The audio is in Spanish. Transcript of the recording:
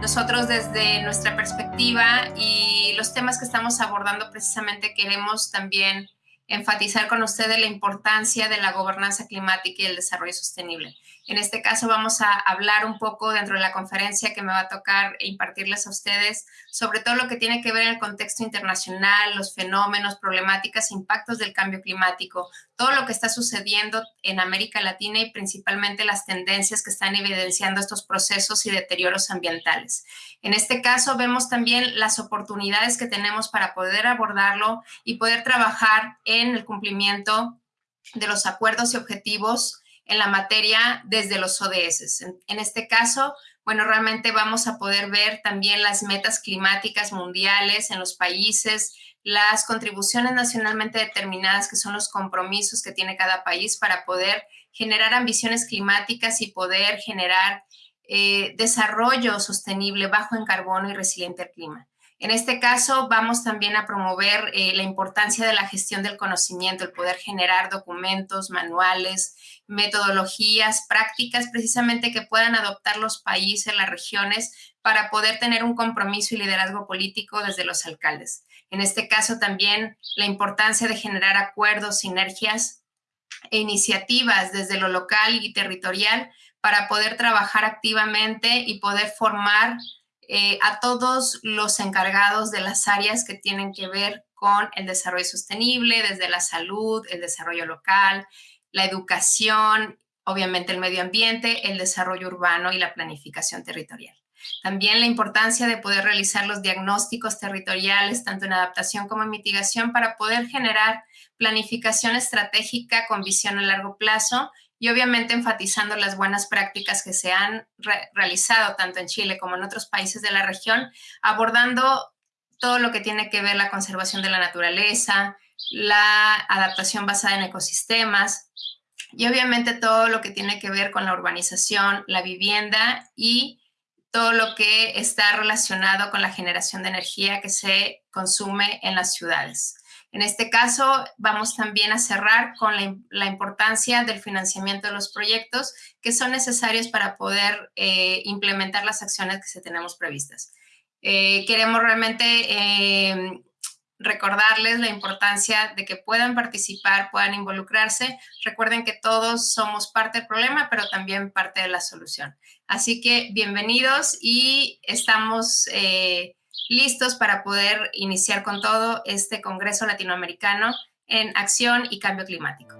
Nosotros desde nuestra perspectiva y los temas que estamos abordando precisamente queremos también enfatizar con ustedes la importancia de la gobernanza climática y el desarrollo sostenible. En este caso vamos a hablar un poco dentro de la conferencia que me va a tocar impartirles a ustedes sobre todo lo que tiene que ver en el contexto internacional, los fenómenos, problemáticas, impactos del cambio climático, todo lo que está sucediendo en América Latina y principalmente las tendencias que están evidenciando estos procesos y deterioros ambientales. En este caso vemos también las oportunidades que tenemos para poder abordarlo y poder trabajar en el cumplimiento de los acuerdos y objetivos en la materia desde los ODS. En, este caso, bueno, realmente vamos a poder ver también las metas climáticas mundiales en los países, las contribuciones nacionalmente determinadas, que son los compromisos que tiene cada país para poder generar ambiciones climáticas y poder generar eh, desarrollo sostenible bajo en carbono y resiliente al clima. En este caso, vamos también a promover eh, la importancia de la gestión del conocimiento, el poder generar documentos, manuales, metodologías, prácticas, precisamente que puedan adoptar los países, las regiones, para poder tener un compromiso y liderazgo político desde los alcaldes. En este caso, también la importancia de generar acuerdos, sinergias e iniciativas desde lo local y territorial para poder trabajar activamente y poder formar eh, a todos los encargados de las áreas que tienen que ver con el desarrollo sostenible, desde la salud, el desarrollo local, la educación, obviamente el medio ambiente, el desarrollo urbano y la planificación territorial. También la importancia de poder realizar los diagnósticos territoriales, tanto en adaptación como en mitigación, para poder generar planificación estratégica con visión a largo plazo y obviamente enfatizando las buenas prácticas que se han realizado tanto en Chile como en otros países de la región, abordando todo lo que tiene que ver la conservación de la naturaleza, la adaptación basada en ecosistemas y obviamente todo lo que tiene que ver con la urbanización, la vivienda y todo lo que está relacionado con la generación de energía que se consume en las ciudades. En este caso, vamos también a cerrar con la, importancia del financiamiento de los proyectos que son necesarios para poder eh, implementar las acciones que se tenemos previstas. Eh, queremos realmente eh, recordarles la importancia de que puedan participar, puedan involucrarse. Recuerden que todos somos parte del problema, pero también parte de la solución. Así que bienvenidos y estamos listos para poder iniciar con todo este Congreso Latinoamericano en Acción y Cambio Climático.